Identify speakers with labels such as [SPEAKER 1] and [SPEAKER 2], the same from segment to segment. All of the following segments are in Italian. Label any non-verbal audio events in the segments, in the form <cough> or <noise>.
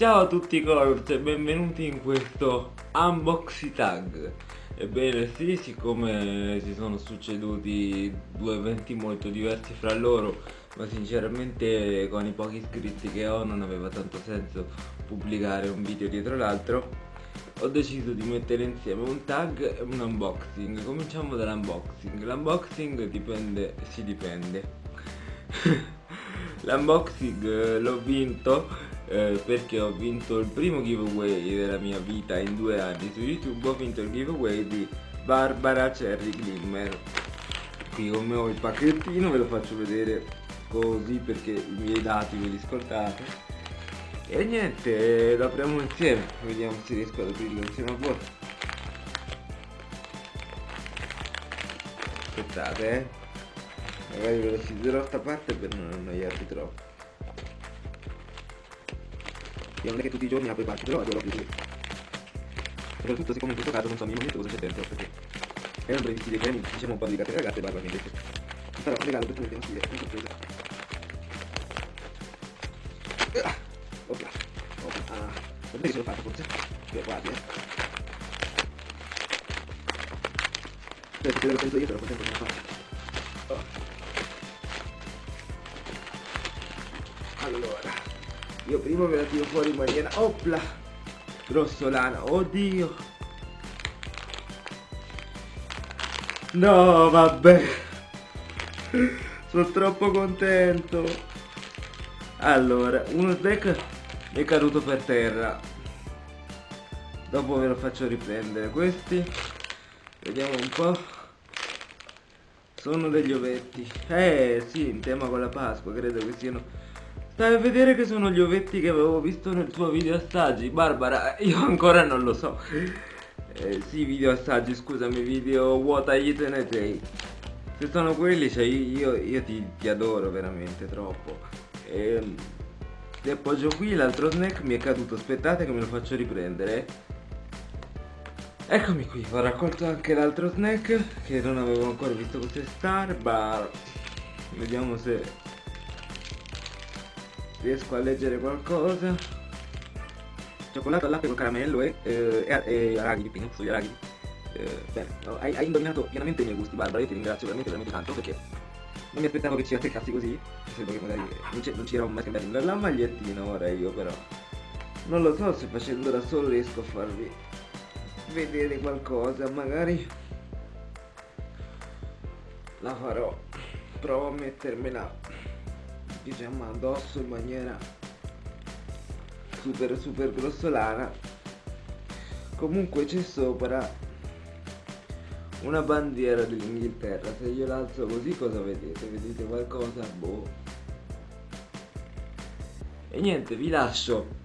[SPEAKER 1] Ciao a tutti Colors e benvenuti in questo unboxing tag. Ebbene sì, siccome si sono succeduti due eventi molto diversi fra loro Ma sinceramente con i pochi iscritti che ho non aveva tanto senso pubblicare un video dietro l'altro. Ho deciso di mettere insieme un tag e un unboxing. Cominciamo dall'unboxing. L'unboxing dipende, si dipende. <laughs> L'unboxing eh, l'ho vinto eh, perché ho vinto il primo giveaway della mia vita in due anni su YouTube Ho vinto il giveaway di Barbara Cherry Glimmer Qui con me ho il pacchettino, ve lo faccio vedere così perché i miei dati ve li ascoltate e niente, lo apriamo insieme, vediamo se riesco ad aprirlo insieme a voi. Aspettate, eh. Magari ve lo siderò sta parte per non annoiarvi troppo. Io non è che tutti i giorni apro i pacchi, però adoro aprire. Soprattutto siccome in questo caso non so minimamente cosa c'è dentro, perché erano previsti dei premi, diciamo un po' di carte ragazze e ha detto. Però regalo per tutti, sfida, una sorpresa. ok ok ah non che ce l'ho fatto forse che quasi eh aspetta che lo penso io però contento non fatto oh. allora io prima me la tiro fuori in maniera opla grossolana oddio. No vabbè. Sono troppo contento. Allora uno snack è caduto per terra. Dopo ve lo faccio riprendere. Questi vediamo un po' sono degli ovetti. Eh sì in tema con la pasqua credo che siano stai a vedere che sono gli ovetti che avevo visto nel tuo video assaggi Barbara io ancora non lo so eh, sì video assaggi scusami video what I eaten a day se sono quelli cioè io, io ti, ti adoro veramente troppo ehm li appoggio qui, l'altro snack mi è caduto, aspettate che me lo faccio riprendere. Eccomi qui, ho raccolto anche l'altro snack che non avevo ancora visto cos'è Star Bar. Vediamo se riesco a leggere qualcosa. Cioccolato al latte con caramello e, eh, e, e arachidi, pinuzzo di arachidi. Eh, bene, hai, hai indovinato pienamente i miei gusti Barbara, io ti ringrazio veramente veramente tanto perché non mi aspettavo che ci attaccassi così Credo che magari non ci eravamo mai scambiati la magliettina ora io però Non lo so se facendo da solo riesco a farvi vedere qualcosa Magari la farò Provo a mettermela diciamo addosso in maniera super super grossolana Comunque c'è sopra una bandiera dell'Inghilterra se io l'alzo così cosa vedete? vedete qualcosa? boh e niente vi lascio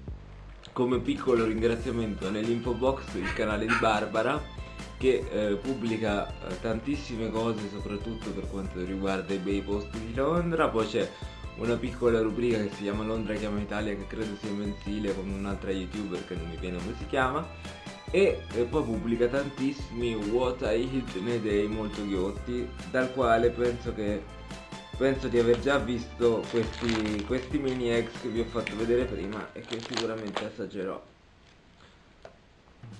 [SPEAKER 1] come piccolo ringraziamento nell'info box il canale di Barbara che eh, pubblica eh, tantissime cose soprattutto per quanto riguarda i bei posti di Londra poi c'è una piccola rubrica che si chiama Londra chiama Italia che credo sia mensile con un'altra youtuber che non mi viene come si chiama e, e poi pubblica tantissimi What I Hit nei Day molto ghiotti dal quale penso che penso di aver già visto questi, questi mini ex che vi ho fatto vedere prima e che sicuramente assaggerò.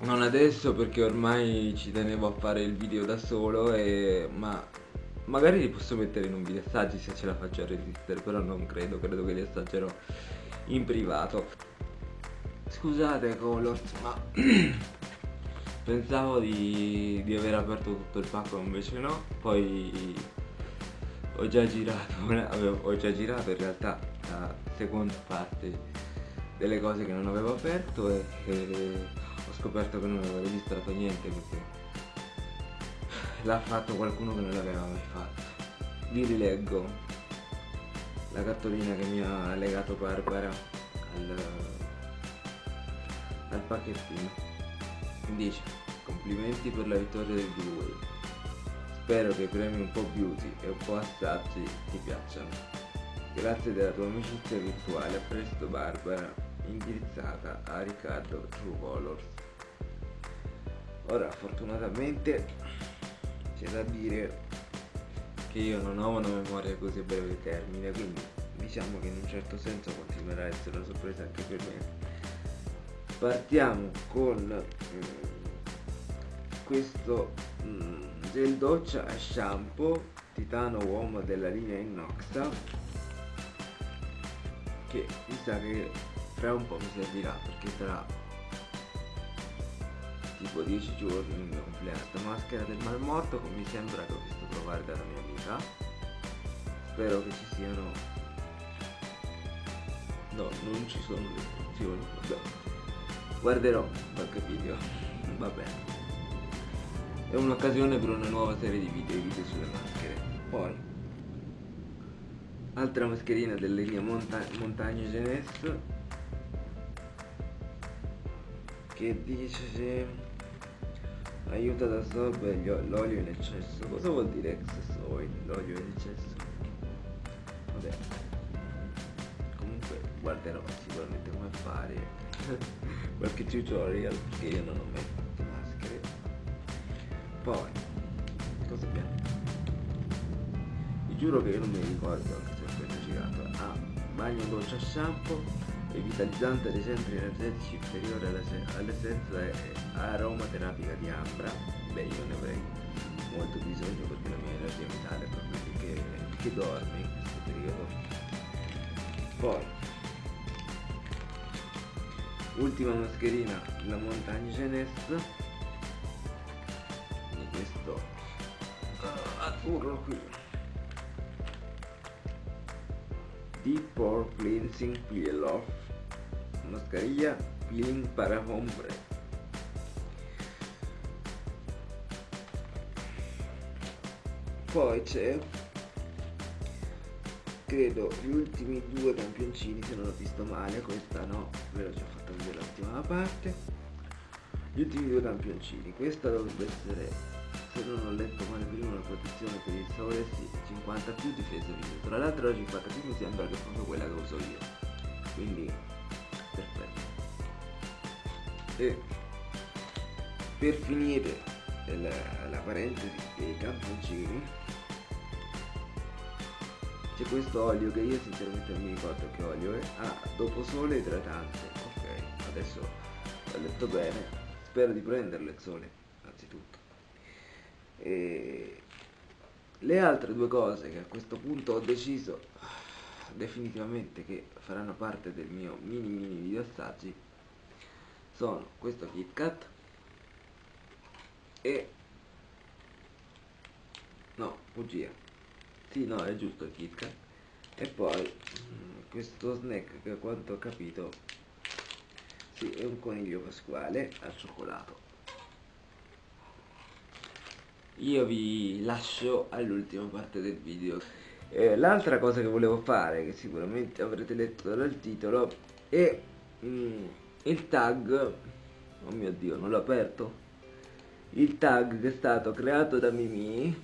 [SPEAKER 1] Non adesso perché ormai ci tenevo a fare il video da solo e, ma magari li posso mettere in un video assaggi se ce la faccio a resistere però non credo, credo che li assaggerò in privato. Scusate Colors ma <clears throat> pensavo di, di, aver aperto tutto il pacco invece no. Poi ho già girato <laughs> ho già girato in realtà la seconda parte delle cose che non avevo aperto e, e ho scoperto che non avevo registrato niente perché l'ha fatto qualcuno che non l'aveva mai fatto. Vi rileggo. La cartolina che mi ha legato Barbara al, al pacchettino. Dice complimenti per la vittoria del giveaway spero che i premi un po' beauty e un po' assaggi ti piacciono. Grazie della tua amicizia virtuale a presto Barbara indirizzata a Riccardo True Colors ora fortunatamente c'è da dire che io non ho una memoria così a breve termine quindi diciamo che in un certo senso continuerà a essere una sorpresa anche per me. Partiamo con mm, questo mm, gel doccia shampoo titano uomo della linea Innoxa che mi sa che fra un po' mi servirà perché sarà tipo 10 giorni il mio compleanno. Maschera del mal morto come mi sembra che ho visto provare dalla mia amica. Spero che ci siano no non ci sono le istruzioni vabbè. Guarderò qualche video. <laughs> Va bene è un'occasione per una nuova serie di video, video sulle maschere. Poi altra mascherina della linea Monta Montagna Genes che dice aiuta ad assorbere l'olio in eccesso. Cosa vuol dire excess oil l'olio in eccesso. Vabbè. Comunque guarderò sicuramente come fare. <laughs> Qualche tutorial perché io non ho mai fatto maschere. Poi cosa abbiamo? Vi giuro che io non mi ricordo se ho appena girato. Ah bagno doccia shampoo e vitalizzante dei centri energetici inferiore all'essenza aromaterapica di ambra. Beh io ne avrei molto bisogno perché la mia energia vitale è proprio che, che dorme in questo periodo. Poi ultima mascherina la Montagne Genes di questo uh, azzurro qui. Deep Pore Cleansing Peel Off mascarilla clean para hombre poi c'è credo gli ultimi due campioncini se non ho visto male questa no ve l'ho già fatto vedere l'ultima parte. Gli ultimi due campioncini questa dovrebbe essere se non ho letto male prima una protezione per il sole sì, 50 più difesa video tra l'altro la 50 più mi sembra che è proprio quella che uso io. Quindi e per finire la, la parentesi dei camponcini c'è questo olio che io sinceramente non mi ricordo che olio è. Ah dopo sole idratante ok adesso ho letto bene. Spero di prenderlo il sole anzitutto. E le altre due cose che a questo punto ho deciso definitivamente che faranno parte del mio mini mini video assaggi sono questo KitKat e no, bugia. Sì, no, è giusto il KitKat. E poi mm, questo snack che a quanto ho capito sì, è un coniglio pasquale al cioccolato. Io vi lascio all'ultima parte del video. Eh, l'altra cosa che volevo fare, che sicuramente avrete letto dal titolo, è mm, il tag, oh mio dio, non l'ho aperto, il tag che è stato creato da Mimi,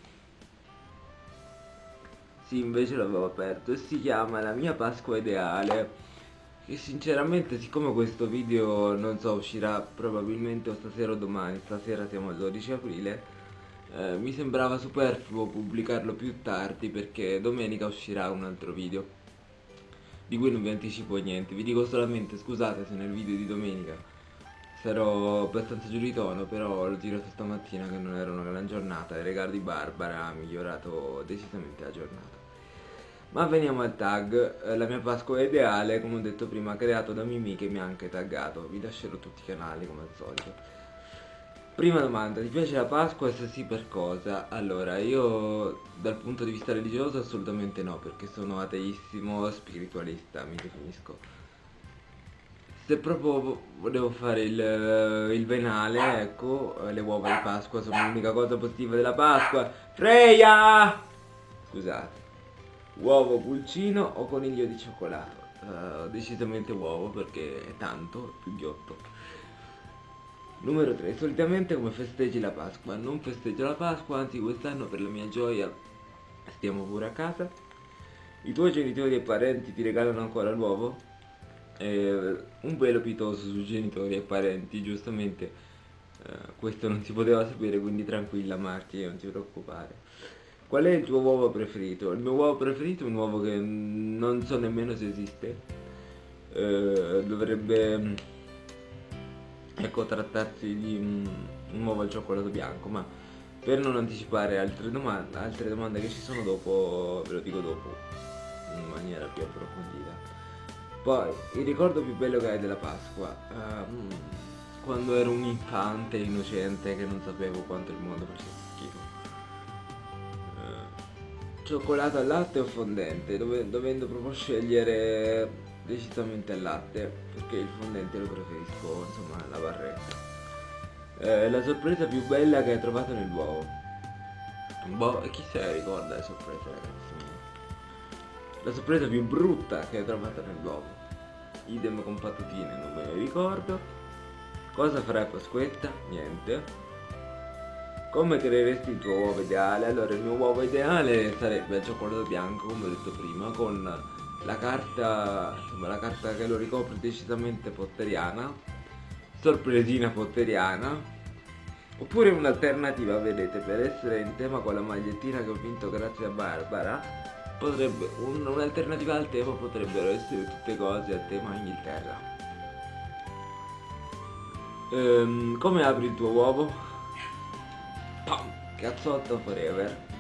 [SPEAKER 1] sì invece l'avevo aperto, e si chiama La mia Pasqua Ideale, e sinceramente siccome questo video non so uscirà probabilmente o stasera o domani, stasera siamo al 12 aprile, eh, mi sembrava superfluo pubblicarlo più tardi perché domenica uscirà un altro video di cui non vi anticipo niente, vi dico solamente scusate se nel video di domenica sarò abbastanza giù di tono però l'ho girato stamattina che non era una gran giornata. Il regalo di Barbara ha migliorato decisamente la giornata. Ma veniamo al tag, eh, la mia Pasqua ideale come ho detto prima creato da Mimi che mi ha anche taggato, vi lascerò tutti i canali come al solito Prima domanda, ti piace la Pasqua? Se sì per cosa? Allora, io dal punto di vista religioso assolutamente no, perché sono ateissimo spiritualista, mi definisco. Se proprio volevo fare il, il venale, ecco, le uova di Pasqua sono l'unica cosa positiva della Pasqua. Freya! Scusate. Uovo pulcino o coniglio di cioccolato? Uh, decisamente uovo perché è tanto, più ghiotto. Numero 3. Solitamente come festeggi la Pasqua? Non festeggio la Pasqua, anzi quest'anno per la mia gioia stiamo pure a casa. I tuoi genitori e parenti ti regalano ancora l'uovo? Eh, un velo pietoso sui genitori e parenti, giustamente eh, questo non si poteva sapere, quindi tranquilla Marti, non ti preoccupare. Qual è il tuo uovo preferito? Il mio uovo preferito è un uovo che non so nemmeno se esiste. Eh, dovrebbe ecco trattarsi di un, un uovo al cioccolato bianco ma per non anticipare altre domande, altre domande che ci sono dopo ve lo dico dopo in maniera più approfondita. Poi il ricordo più bello che hai della Pasqua um, quando ero un infante innocente che non sapevo quanto il mondo facesse schifo. Uh, cioccolato al latte o fondente dove, dovendo proprio scegliere decisamente al latte perché il fondente lo preferisco insomma alla barretta. Eh, la sorpresa più bella che hai trovato nell'uovo boh chi se la ricorda le sorprese ragazzi? La sorpresa più brutta che hai trovato nell'uovo idem con patatine non me ne ricordo. Cosa farai a Pasquetta? niente. Come creeresti il tuo uovo ideale? Allora il mio uovo ideale sarebbe il cioccolato bianco come ho detto prima con la carta, insomma, la carta che lo ricopre decisamente potteriana, sorpresina potteriana, oppure un'alternativa, vedete, per essere in tema con la magliettina che ho vinto grazie a Barbara, potrebbe, un'alternativa al tema potrebbero essere tutte cose a tema Inghilterra. Ehm, come apri il tuo uovo? <laughs> Pam! Cazzotto forever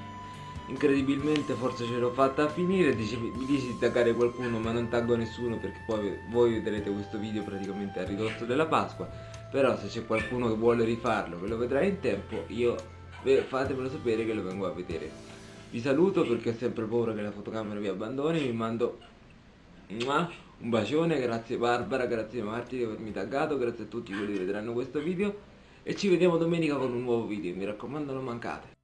[SPEAKER 1] incredibilmente forse ce l'ho fatta a finire dici, mi dici di taggare qualcuno ma non taggo nessuno perché poi voi vedrete questo video praticamente a ridosso della Pasqua. Però se c'è qualcuno che vuole rifarlo che lo vedrà in tempo io fatemelo sapere che lo vengo a vedere. Vi saluto perché ho sempre paura che la fotocamera vi abbandoni vi mando un bacione grazie Barbara grazie Marti di avermi taggato grazie a tutti quelli che vedranno questo video e ci vediamo domenica con un nuovo video mi raccomando non mancate